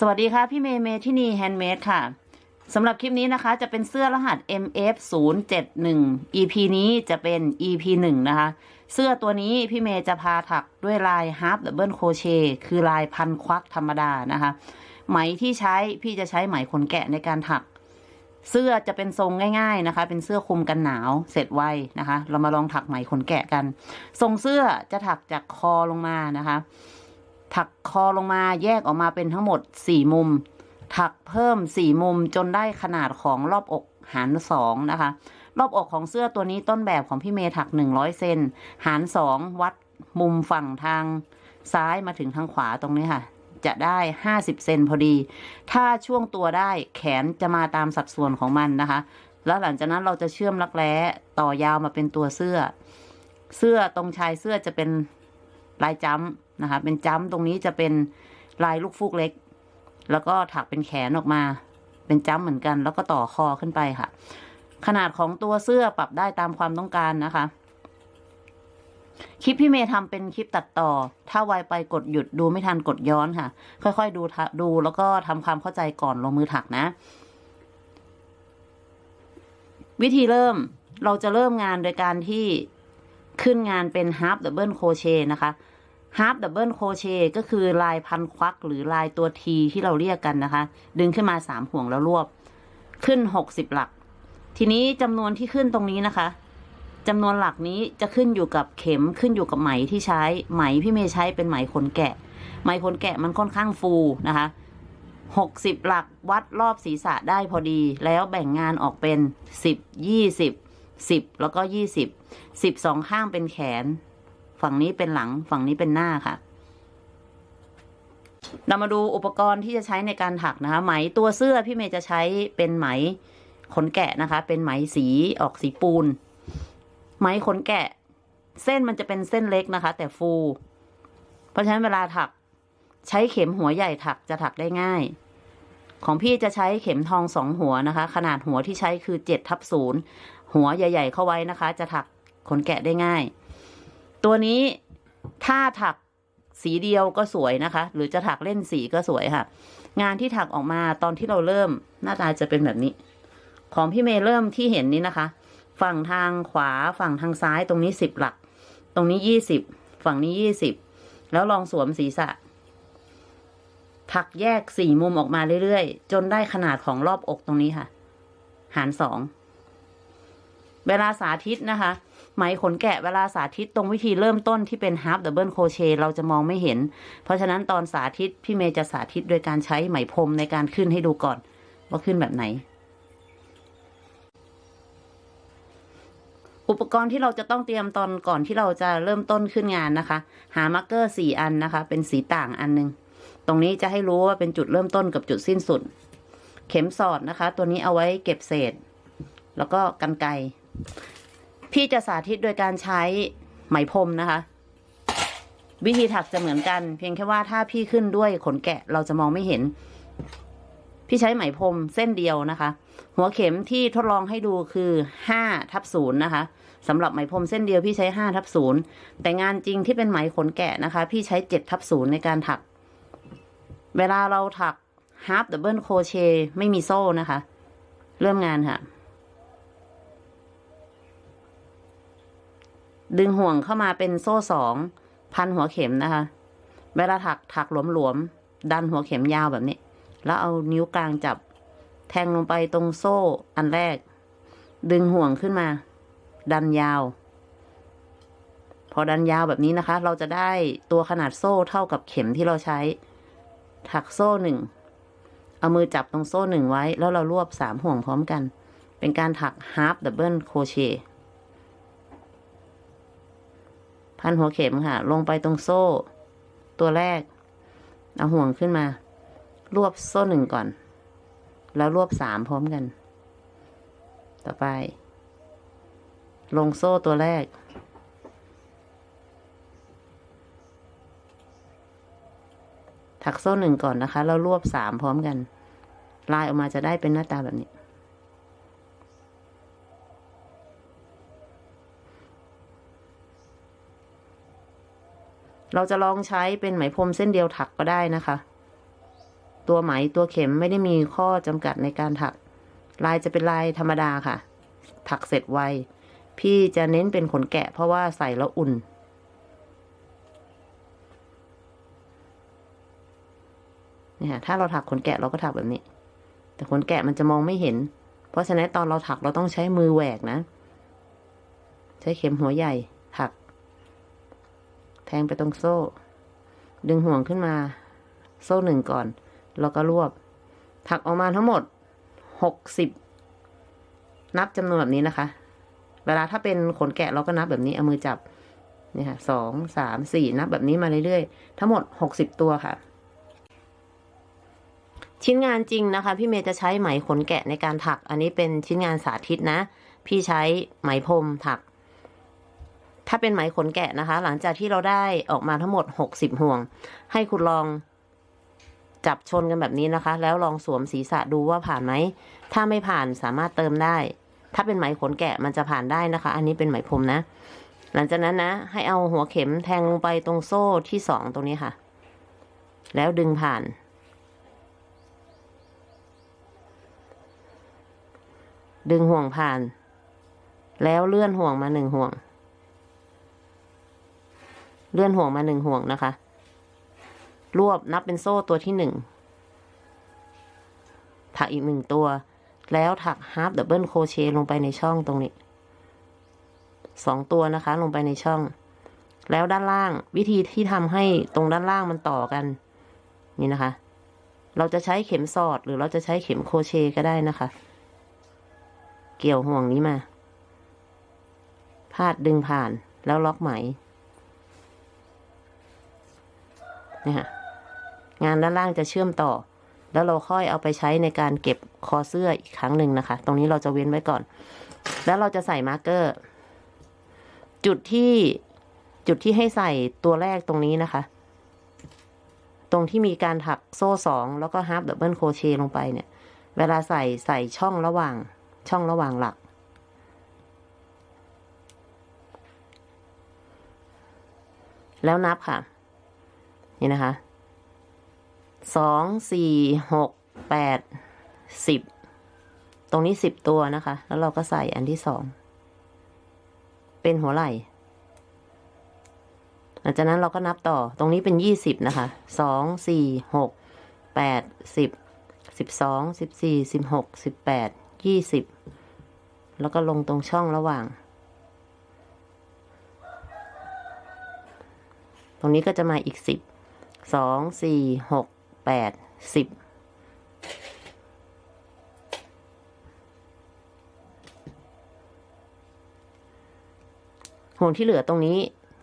สวัสดีค่ะ พี่เมย์เมทินี Handmade ค่ะสำหรับคลิปนี้นะคะ จะเป็นเสื้อรหัส MF 0 7 1 EP นี้จะเป็น EP 1 นะคะ เสื้อตัวนี้พี่เมย์จะพาถักด้วยลาย Half Double Crochet คือลายพันควักธรรมดานะคะ ไหมที่ใช้พี่จะใช้ไหมขนแกะในการถัก เสื้อจะเป็นทรงง่ายๆนะคะ เป็นเสื้อคลุมกันหนาวเสร็จไวนะคะ เรามาลองถักไหมขนแกะกัน ทรงเสื้อจะถักจากคอลงมานะคะ ถักคอลงมาแยกออกมาเป็นทั้งหมดสี่มุม ถักเพิ่มสี่มุมจนได้ขนาดของรอบอกหารสองนะคะ รอบอกของเสื้อตัวนี้ต้นแบบของพี่เมย์ถักหนึ่งร้อยเซนหารสองวัดมุมฝั่งทางซ้ายมาถึงทางขวาตรงนี้ค่ะ จะได้ห้าสิบเซนพอดี ถ้าช่วงตัวได้แขนจะมาตามสัดส่วนของมันนะคะ แล้วหลังจากนั้นเราจะเชื่อมรักแร้ต่อยาวมาเป็นตัวเสื้อ เสื้อตรงชายเสื้อจะเป็นลายจ้ำ นะคะ เป็นจ้ำตรงนี้จะเป็นลายลูกฟูกเล็ก แล้วก็ถักเป็นแขนออกมา เป็นจ้ำเหมือนกัน แล้วก็ต่อคอขึ้นไปค่ะ ขนาดของตัวเสื้อปรับได้ตามความต้องการนะคะ คลิปพี่เมย์ทำเป็นคลิปตัดต่อ ถ้าไวไปกดหยุดดูไม่ทันกดย้อนค่ะ ค่อยๆดูดูแล้วก็ทำความเข้าใจก่อนลงมือถักนะ วิธีเริ่มเราจะเริ่มงานโดยการที่ขึ้นงานเป็น half double crochet นะคะ half double crochet ก็คือลายพันควักหรือลายตัว T ที่เราเรียกกันนะคะ ดึงขึ้นมาสามห่วงแล้วรวบ ขึ้นหกสิบหลัก ทีนี้จำนวนที่ขึ้นตรงนี้นะคะจำนวนหลักนี้จะขึ้นอยู่กับเข็มขึ้นอยู่กับไหมที่ใช้ไหมพี่เมย์ใช้เป็นไหมขนแกะ ไหมขนแกะมันค่อนข้างฟูนะคะหกสิบหลักวัดรอบศีรษะได้พอดี แล้วแบ่งงานออกเป็นสิบยี่สิบสิบแล้วก็ยี่สิบสิบสองข้างเป็นแขน ฝั่งนี้เป็นหลังฝั่งนี้เป็นหน้าค่ะ เรามาดูอุปกรณ์ที่จะใช้ในการถักนะคะ ไหมตัวเสื้อพี่เมย์จะใช้เป็นไหมขนแกะนะคะ เป็นไหมสีออกสีปูน ไหมขนแกะ เส้นมันจะเป็นเส้นเล็กนะคะ แต่ฟู เพราะฉะนั้นเวลาถักใช้เข็มหัวใหญ่ถักจะถักได้ง่าย ของพี่จะใช้เข็มทองสองหัวนะคะ ขนาดหัวที่ใช้คือเจ็ดทับศูนย์หัวใหญ่ ๆ เข้าไว้นะคะ จะถักขนแกะได้ง่าย ตัวนี้ถ้าถักสีเดียวก็สวยนะคะ หรือจะถักเล่นสีก็สวยค่ะ งานที่ถักออกมาตอนที่เราเริ่มหน้าตาจะเป็นแบบนี้ ของพี่เมย์เริ่มที่เห็นนี้นะคะ ฝั่งทางขวาฝั่งทางซ้ายตรงนี้สิบหลัก ตรงนี้ยี่สิบฝั่งนี้ยี่สิบแล้วลองสวมศีรษะ ถักแยกสี่มุมออกมาเรื่อยๆ จนได้ขนาดของรอบอกตรงนี้ค่ะ หารสองเวลาสาธิตนะคะ ไหมขนแกะเวลาสาธิตตรงวิธีเริ่มต้นที่เป็น half double crochet เราจะมองไม่เห็น เพราะฉะนั้นตอนสาธิตพี่เมย์จะสาธิตโดยการใช้ไหมพรมในการขึ้นให้ดูก่อน ว่าขึ้นแบบไหน อุปกรณ์ที่เราจะต้องเตรียมตอนก่อนที่เราจะเริ่มต้นขึ้นงานนะคะ หา marker สี่อันนะคะ เป็นสีต่างอันหนึ่ง ตรงนี้จะให้รู้ว่าเป็นจุดเริ่มต้นกับจุดสิ้นสุด เข็มสอดนะคะ ตัวนี้เอาไว้เก็บเศษ แล้วก็กรรไกร พี่จะสาธิตโดยการใช้ไหมพรมนะคะ วิธีถักจะเหมือนกัน เพียงแค่ว่าถ้าพี่ขึ้นด้วยขนแกะเราจะมองไม่เห็น พี่ใช้ไหมพรมเส้นเดียวนะคะ หัวเข็มที่ทดลองให้ดูคือห้าทับศูนย์นะคะสำหรับไหมพรมเส้นเดียวพี่ใช้ห้าทับศูนย์แต่งานจริงที่เป็นไหมขนแกะนะคะ พี่ใช้เจ็ดทับศูนย์ในการถัก เวลาเราถัก half double crochet ไม่มีโซ่นะคะ เริ่มงานค่ะ ดึงห่วงเข้ามาเป็นโซ่สองพันหัวเข็มนะคะ เวลาถักถักหลวมๆดันหัวเข็มยาวแบบนี้ แล้วเอานิ้วกลางจับ แทงลงไปตรงโซ่อันแรก ดึงห่วงขึ้นมา ดันยาว พอดันยาวแบบนี้นะคะ เราจะได้ตัวขนาดโซ่เท่ากับเข็มที่เราใช้ ถักโซ่หนึ่งเอามือจับตรงโซ่หนึ่งไว้ แล้วเรารวบสามห่วงพร้อมกัน เป็นการถัก half double crochet พันหัวเข็มค่ะ ลงไปตรงโซ่ ตัวแรก เอาห่วงขึ้นมา รวบโซ่หนึ่งก่อน แล้วรวบสามพร้อมกัน ต่อไป ลงโซ่ตัวแรก ถักโซ่หนึ่งก่อนนะคะ แล้วรวบสามพร้อมกัน ลายออกมาจะได้เป็นหน้าตาแบบนี้ เราจะลองใช้เป็นไหมพรมเส้นเดียวถักก็ได้นะคะ ตัวไหมตัวเข็มไม่ได้มีข้อจำกัดในการถัก ลายจะเป็นลายธรรมดาค่ะ ถักเสร็จไว พี่จะเน้นเป็นขนแกะเพราะว่าใส่แล้วอุ่นเนี่ยถ้าเราถักขนแกะเราก็ถักแบบนี้ แต่ขนแกะมันจะมองไม่เห็น เพราะฉะนั้นตอนเราถักเราต้องใช้มือแหวกนะ ใช้เข็มหัวใหญ่ แทงไปตรงโซ่ ดึงห่วงขึ้นมา โซ่หนึ่งก่อน แล้วก็รวบ ถักออกมาทั้งหมดหกสิบนับจำนวนแบบนี้นะคะ เวลาถ้าเป็นขนแกะเราก็นับแบบนี้เอามือจับเนี่ยค่ะสองสามสี่นับแบบนี้มาเรื่อยๆ ทั้งหมดหกสิบตัวค่ะ ชิ้นงานจริงนะคะ พี่เมย์จะใช้ไหมขนแกะในการถัก อันนี้เป็นชิ้นงานสาธิตนะ พี่ใช้ไหมพรมถัก ถ้าเป็นไหมขนแกะนะคะ หลังจากที่เราได้ออกมาทั้งหมดหกสิบห่วง ให้คุณลองจับชนกันแบบนี้นะคะ แล้วลองสวมศีรษะดูว่าผ่านไหม ถ้าไม่ผ่านสามารถเติมได้ ถ้าเป็นไหมขนแกะมันจะผ่านได้นะคะ อันนี้เป็นไหมพรมนะ หลังจากนั้นนะ ให้เอาหัวเข็มแทงลงไปตรงโซ่ที่สองตรงนี้ค่ะ แล้วดึงผ่าน ดึงห่วงผ่าน แล้วเลื่อนห่วงมาหนึ่งห่วง เลื่อนห่วงมาหนึ่งห่วงนะคะ รวบนับเป็นโซ่ตัวที่หนึ่ง ถักอีกหนึ่งตัว แล้วถัก half double crochet ลงไปในช่องตรงนี้ สองตัวนะคะ ลงไปในช่อง แล้วด้านล่างวิธีที่ทำให้ตรงด้านล่างมันต่อกัน นี่นะคะ เราจะใช้เข็มสอดหรือเราจะใช้เข็มโคเชก็ได้นะคะ เกี่ยวห่วงนี้มาพาดดึงผ่านแล้วล็อกไหม นี่ค่ะงานด้านล่างจะเชื่อมต่อ แล้วเราค่อยเอาไปใช้ในการเก็บคอเสื้ออีกครั้งหนึ่งนะคะ ตรงนี้เราจะเว้นไว้ก่อน แล้วเราจะใส่มาร์กเกอร์ จุดที่จุดที่ให้ใส่ตัวแรกตรงนี้นะคะ ตรงที่มีการถักโซ่สองแล้วก็ half double crochet ลงไปเนี่ย เวลาใส่ใส่ช่องระหว่างช่องระหว่างหลักแล้วนับค่ะ นี่นะคะสองสี่หกแปดสิบตรงนี้สิบตัวนะคะ แล้วเราก็ใส่อันที่สองเป็นหัวไหล่หลังจากนั้นเราก็นับต่อตรงนี้เป็นยี่สิบนะคะสองสี่หกแปดสิบสิบสองสิบสี่สิบหกสิบแปดยี่สิบแล้วก็ลงตรงช่องระหว่าง ตรงนี้ก็จะมาอีกสิบ สองสี่หกแปดสิบห่วงที่เหลือตรงนี้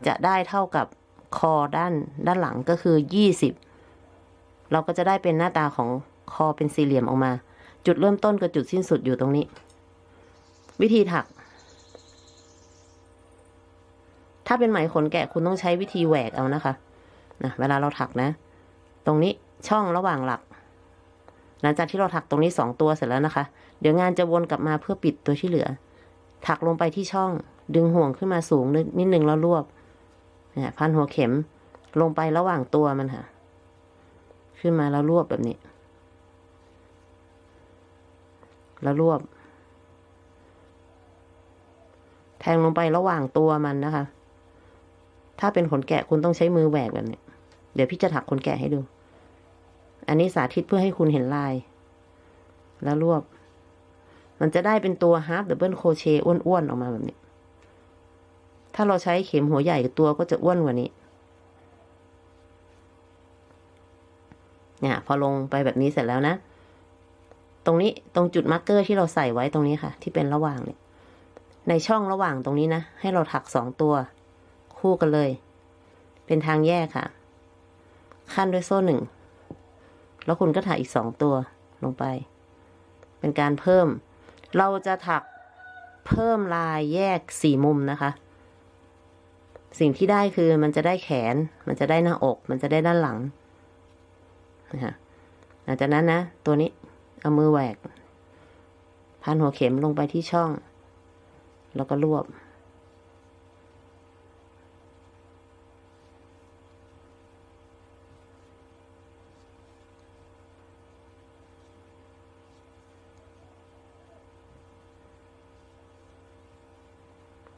จะได้เท่ากับคอด้านด้านหลังก็คือยี่สิบเราก็จะได้เป็นหน้าตาของคอเป็นสี่เหลี่ยมออกมา จุดเริ่มต้นกับจุดสิ้นสุดอยู่ตรงนี้ วิธีถัก ถ้าเป็นไหมขนแกะคุณต้องใช้วิธีแหวกเอานะคะ นะเวลาเราถักนะ ตรงนี้ช่องระหว่างหลัก หลังจากที่เราถักตรงนี้สองตัวเสร็จแล้วนะคะ เดี๋ยวงานจะวนกลับมาเพื่อปิดตัวที่เหลือ ถักลงไปที่ช่อง ดึงห่วงขึ้นมาสูงนิดนึงแล้วรวบเนี่ยพันหัวเข็มลงไประหว่างตัวมันค่ะ ขึ้นมาแล้วรวบแบบนี้ แล้วรวบ แทงลงไประหว่างตัวมันนะคะ ถ้าเป็นขนแกะคุณต้องใช้มือแหวกแบบนี้ เดี๋ยวพี่จะถักขนแกะให้ดู อันนี้สาธิตเพื่อให้คุณเห็นลาย แล้วรวบ มันจะได้เป็นตัว half double crochet อ้วนๆออกมาแบบนี้ ถ้าเราใช้เข็มหัวใหญ่ตัวก็จะอ้วนกว่านี้ เนี่ย พอลงไปแบบนี้เสร็จแล้วนะ ตรงนี้ตรงจุด marker ที่เราใส่ไว้ตรงนี้ค่ะ ที่เป็นระหว่างเนี่ย ในช่องระหว่างตรงนี้นะ ให้เราถักสองตัว คู่กันเลย เป็นทางแยกค่ะ ขั้นด้วยโซ่หนึ่ง แล้วคุณก็ถักอีกสองตัวลงไป เป็นการเพิ่ม เราจะถักเพิ่มลายแยกสี่มุมนะคะ สิ่งที่ได้คือมันจะได้แขน มันจะได้หน้าอก มันจะได้ด้านหลังนะคะหลังจากนั้นนะ ตัวนี้เอามือแหวกพันหัวเข็มลงไปที่ช่อง แล้วก็รวบ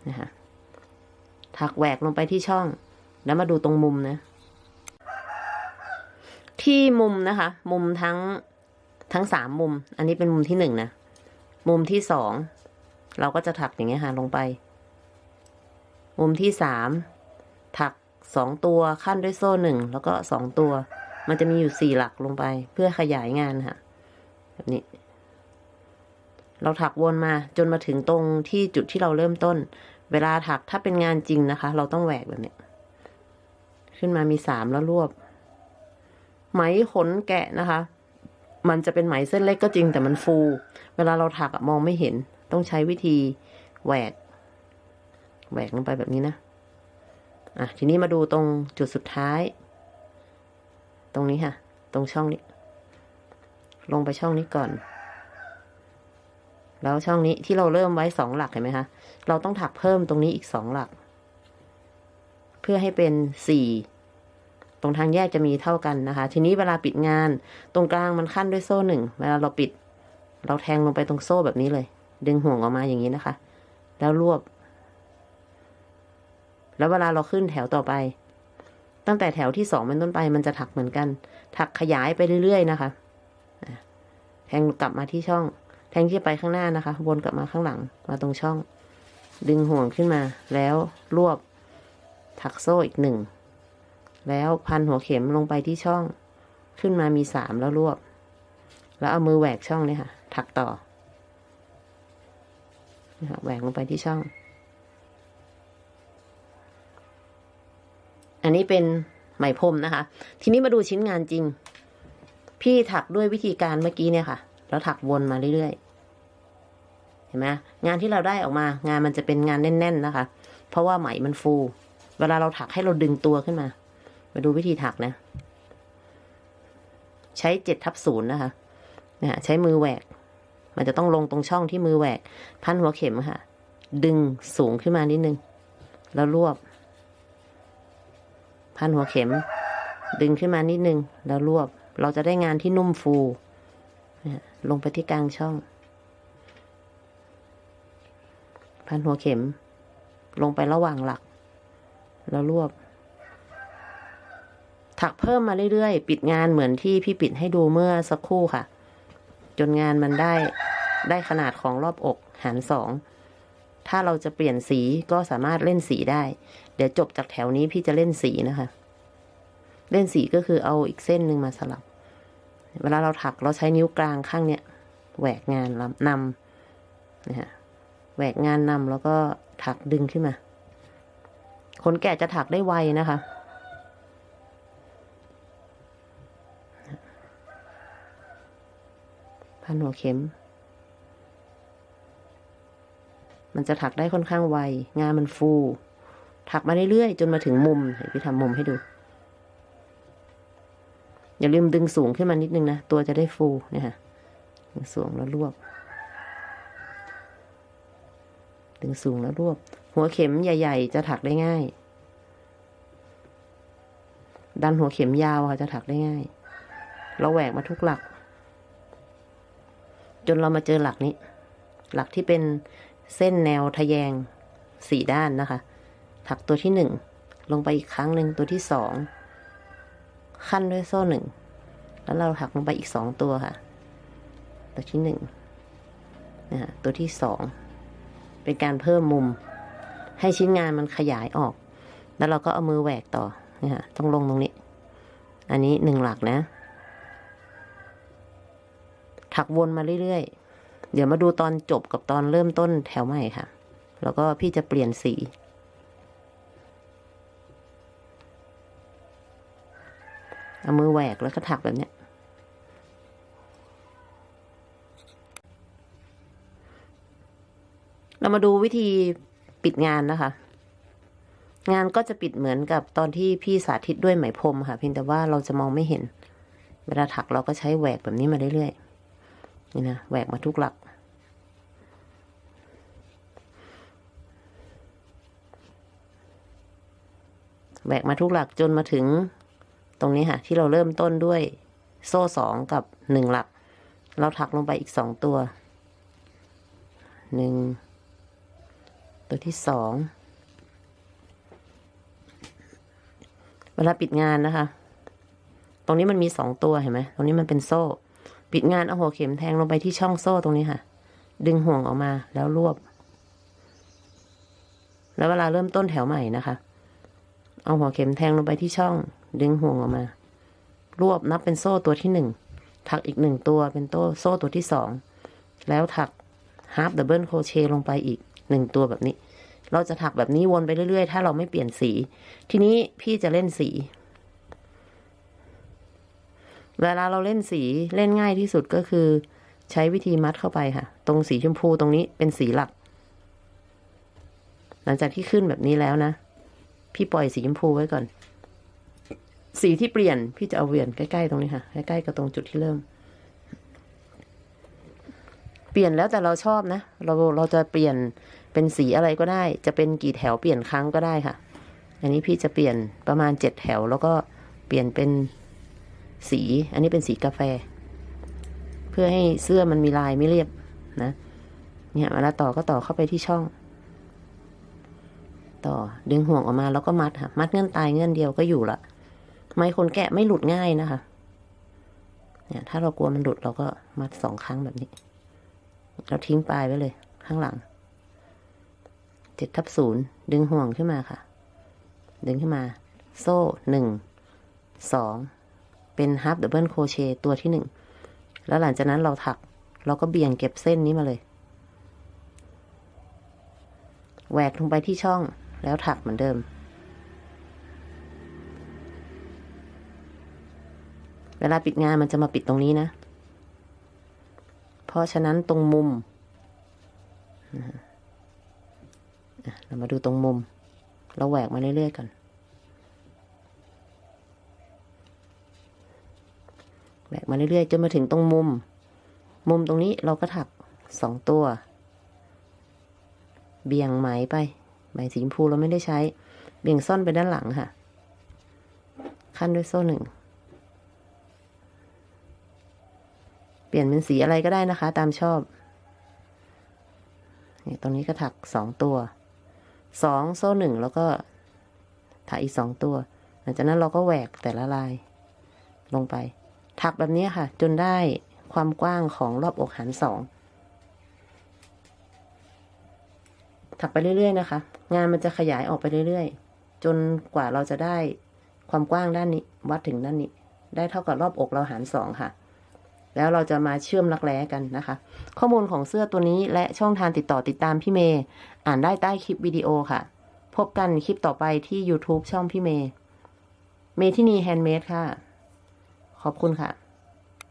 น นะคะ ถักแหวกลงไปที่ช่อง แล้วมาดูตรงมุมนะ ที่มุมนะคะ มุมทั้งทั้งสามมุม อันนี้เป็นมุมที่หนึ่งนะ มุมที่สองเราก็จะถักอย่างเงี้ยค่ะลงไป มุมที่สามถักสองตัวขั้นด้วยโซ่หนึ่งแล้วก็สองตัว มันจะมีอยู่สี่หลักลงไป เพื่อขยายงานค่ะ แบบนี้ เราถักวนมาจนมาถึงตรงที่จุดที่เราเริ่มต้น เวลาถักถ้าเป็นงานจริงนะคะ เราต้องแหวกแบบนี้ขึ้นมามีสามแล้วรวบ ไหมขนแกะนะคะ มันจะเป็นไหมเส้นเล็กก็จริงแต่มันฟู เวลาเราถักมองไม่เห็น ต้องใช้วิธีแหวก แหวกลงไปแบบนี้นะ อะ ทีนี้มาดูตรงจุดสุดท้าย ตรงนี้ค่ะ ตรงช่องนี้ ลงไปช่องนี้ก่อน แล้วช่องนี้ที่เราเริ่มไว้สองหลักเห็นไหมคะเราต้องถักเพิ่มตรงนี้อีกสองหลัก เพื่อให้เป็นสี่ตรงทางแยกจะมีเท่ากันนะคะ ทีนี้เวลาปิดงาน ตรงกลางมันขั้นด้วยโซ่หนึ่งเวลาเราปิด เราแทงลงไปตรงโซ่แบบนี้เลย ดึงห่วงออกมาอย่างนี้นะคะ แล้วรวบ แล้วเวลาเราขึ้นแถวต่อไป ตั้งแต่แถวที่สองเป็นต้นไป มันจะถักเหมือนกัน ถักขยายไปเรื่อยๆนะคะแทงกลับมาที่ช่อง แทงที่ไปข้างหน้านะคะ วนกลับมาข้างหลังมาตรงช่อง ดึงห่วงขึ้นมา แล้วรวบถักโซ่อีกหนึ่ง แล้วพันหัวเข็มลงไปที่ช่อง ขึ้นมามีสามแล้วรวบ แล้วเอามือแหวกช่องเนี่ยค่ะ ถักต่อนะคะแหวกลงไปที่ช่อง อันนี้เป็นไหมพรมนะคะ ทีนี้มาดูชิ้นงานจริง พี่ถักด้วยวิธีการเมื่อกี้เนี่ยค่ะ แล้วถักวนมาเรื่อยๆ เห็นไหมงานที่เราได้ออกมางานมันจะเป็นงานแน่น ๆ นะคะ เพราะว่าไหมมันฟู เวลาเราถักให้เราดึงตัวขึ้นมา มาดูวิธีถักนะ ใช้เจ็ดทับศูนย์นะคะเนี่ยใช้มือแหวก มันจะต้องลงตรงช่องที่มือแหวก พันหัวเข็มค่ะ ดึงสูงขึ้นมานิดนึง แล้วรวบ พันหัวเข็ม ดึงขึ้นมานิดนึง แล้วรวบ เราจะได้งานที่นุ่มฟู ลงไปที่กลางช่อง พันหัวเข็ม ลงไประหว่างหลัก แล้วรวบ ถักเพิ่มมาเรื่อยๆ ปิดงานเหมือนที่พี่ปิดให้ดูเมื่อสักครู่ค่ะ จนงานมันได้ได้ขนาดของรอบอกหารสอง ถ้าเราจะเปลี่ยนสีก็สามารถเล่นสีได้ เดี๋ยวจบจากแถวนี้พี่จะเล่นสีนะคะ เล่นสีก็คือเอาอีกเส้นหนึ่งมาสลับ เวลาเราถักเราใช้นิ้วกลางข้างเนี้ยแหวกงานนำนะฮะแหวกงานนำแล้วก็ถักดึงขึ้นมา คนแก่จะถักได้ไวนะคะ พันหัวเข็ม มันจะถักได้ค่อนข้างไว งานมันฟู ถักมาเรื่อยๆ จนมาถึงมุม เดี๋ยวพี่ทำมุมให้ดู อย่าลืมดึงสูงขึ้นมานิดนึงนะ ตัวจะได้ฟูเนี่ยค่ะดึงสูงแล้วรวบ ดึงสูงแล้วรวบ หัวเข็มใหญ่ ๆ จะถักได้ง่าย ดันหัวเข็มยาวค่ะจะถักได้ง่าย เราแหวกมาทุกหลัก จนเรามาเจอหลักนี้ หลักที่เป็นเส้นแนวทะแยงสี่ด้านนะคะ ถักตัวที่หนึ่งลงไปอีกครั้งหนึ่งตัวที่สอง ขั้นด้วยโซ่หนึ่ง แล้วเราถักลงไปอีกสองตัวค่ะ ตัวที่หนึ่งนะะตัวที่สอง เป็นการเพิ่มมุม ให้ชิ้นงานมันขยายออก แล้วเราก็เอามือแหวกต่อนี่ฮะต้องลงตรงนี้ อันนี้หนึ่งหลักนะ ถักวนมาเรื่อยๆ เดี๋ยวมาดูตอนจบกับตอนเริ่มต้นแถวใหม่ค่ะ แล้วก็พี่จะเปลี่ยนสี เอามือแหวกแล้วก็ถักแบบเนี้ย เรามาดูวิธีปิดงานนะคะ งานก็จะปิดเหมือนกับตอนที่พี่สาธิตด้วยไหมพรมค่ะ เพียงแต่ว่าเราจะมองไม่เห็น เวลาถักเราก็ใช้แหวกแบบนี้มาเรื่อยๆ นี่นะแหวกมาทุกหลักแหวกมาทุกหลักจนมาถึง ตรงนี้ค่ะ ที่เราเริ่มต้นด้วยโซ่สองกับหนึ่งหลัก เราถักลงไปอีกสองตัวหนึ่งตัวที่สองเวลาปิดงานนะคะ ตรงนี้มันมีสองตัวเห็นไหมตรงนี้มันเป็นโซ่ ปิดงานเอาหัวเข็มแทงลงไปที่ช่องโซ่ตรงนี้ค่ะ ดึงห่วงออกมาแล้วรวบ แล้วเวลาเริ่มต้นแถวใหม่นะคะ เอาหัวเข็มแทงลงไปที่ช่อง ดึงห่วงออกมา รวบนับเป็นโซ่ตัวที่หนึ่ง ถักอีกหนึ่งตัวเป็นโต้โซ่ตัวที่สอง แล้วถักฮาร์ d ดับเบิลโคเชลงไปอีกหนึ่งตัวแบบนี้ เราจะถักแบบนี้วนไปเรื่อยๆ ถ้าเราไม่เปลี่ยนสี ทีนี้พี่จะเล่นสี เวลาเราเล่นสีเล่นง่ายที่สุดก็คือ ใช้วิธีมัดเข้าไปค่ะ ตรงสีชมพูตรงนี้เป็นสีหลัก หลังจากที่ขึ้นแบบนี้แล้วนะ พี่ปล่อยสีชมพูไว้ก่อน สีที่เปลี่ยนพี่จะเอาเวียนใกล้ๆตรงนี้ค่ะ ใกล้ๆกับตรงจุดที่เริ่ม เปลี่ยนแล้วแต่เราชอบนะ เราเราจะเปลี่ยนเป็นสีอะไรก็ได้ จะเป็นกี่แถวเปลี่ยนครั้งก็ได้ค่ะ อันนี้พี่จะเปลี่ยนประมาณเจ็ดแถว แล้วก็เปลี่ยนเป็นสี อันนี้เป็นสีกาแฟ เพื่อให้เสื้อมันมีลายไม่เรียบนะ เนี่ยเวลาต่อก็ต่อเข้าไปที่ช่อง ต่อ ดึงห่วงออกมาแล้วก็มัดค่ะ มัดเงื่อนตายเงื่อนเดียวก็อยู่ละไหมพรมแกะไม่หลุดง่ายนะคะ เนี่ย ถ้าเรากลัวมันหลุดเราก็มัดสองครั้งแบบนี้ เราทิ้งปลายไว้เลย ข้างหลังเจ็ดทับศูนย์ดึงห่วงขึ้นมาค่ะ ดึงขึ้นมา โซ่หนึ่งสองเป็น half double crochet ตัวที่หนึ่งแล้วหลังจากนั้นเราถัก เราก็เบี่ยงเก็บเส้นนี้มาเลยแหวกลงไปที่ช่อง แล้วถักเหมือนเดิม เวลาปิดงานมันจะมาปิดตรงนี้นะ เพราะฉะนั้นตรงมุม เรามาดูตรงมุม เราแหวกมาเรื่อยๆก่อนแหวกมาเรื่อยๆจนมาถึงตรงมุม มุมตรงนี้เราก็ถักสองตัว เบี่ยงไหมไป ไหมสีชมพูเราไม่ได้ใช้ เบี่ยงซ่อนไปด้านหลังค่ะ ขั้นด้วยโซ่หนึ่ง เปลี่ยนเป็นสีอะไรก็ได้นะคะ ตามชอบเนี่ยตรงนี้ก็ถักสองตัว สองโซ่หนึ่งแล้วก็ถักอีกสองตัว หลังจากนั้นเราก็แหวกแต่ละลาย ลงไป ถักแบบนี้ค่ะ จนได้ความกว้างของรอบอกหารสอง ถักไปเรื่อยๆนะคะ งานมันจะขยายออกไปเรื่อยๆ จนกว่าเราจะได้ความกว้างด้านนี้ วัดถึงด้านนี้ ได้เท่ากับรอบอกเราหารสองค่ะ แล้วเราจะมาเชื่อมรักแร้กันนะคะ ข้อมูลของเสื้อตัวนี้และช่องทางติดต่อติดตามพี่เมย์อ่านได้ใต้คลิปวิดีโอค่ะ พบกันคลิปต่อไปที่ YouTube ช่องพี่เมย์เมทินีแฮนด์เมดค่ะ ขอบคุณค่ะ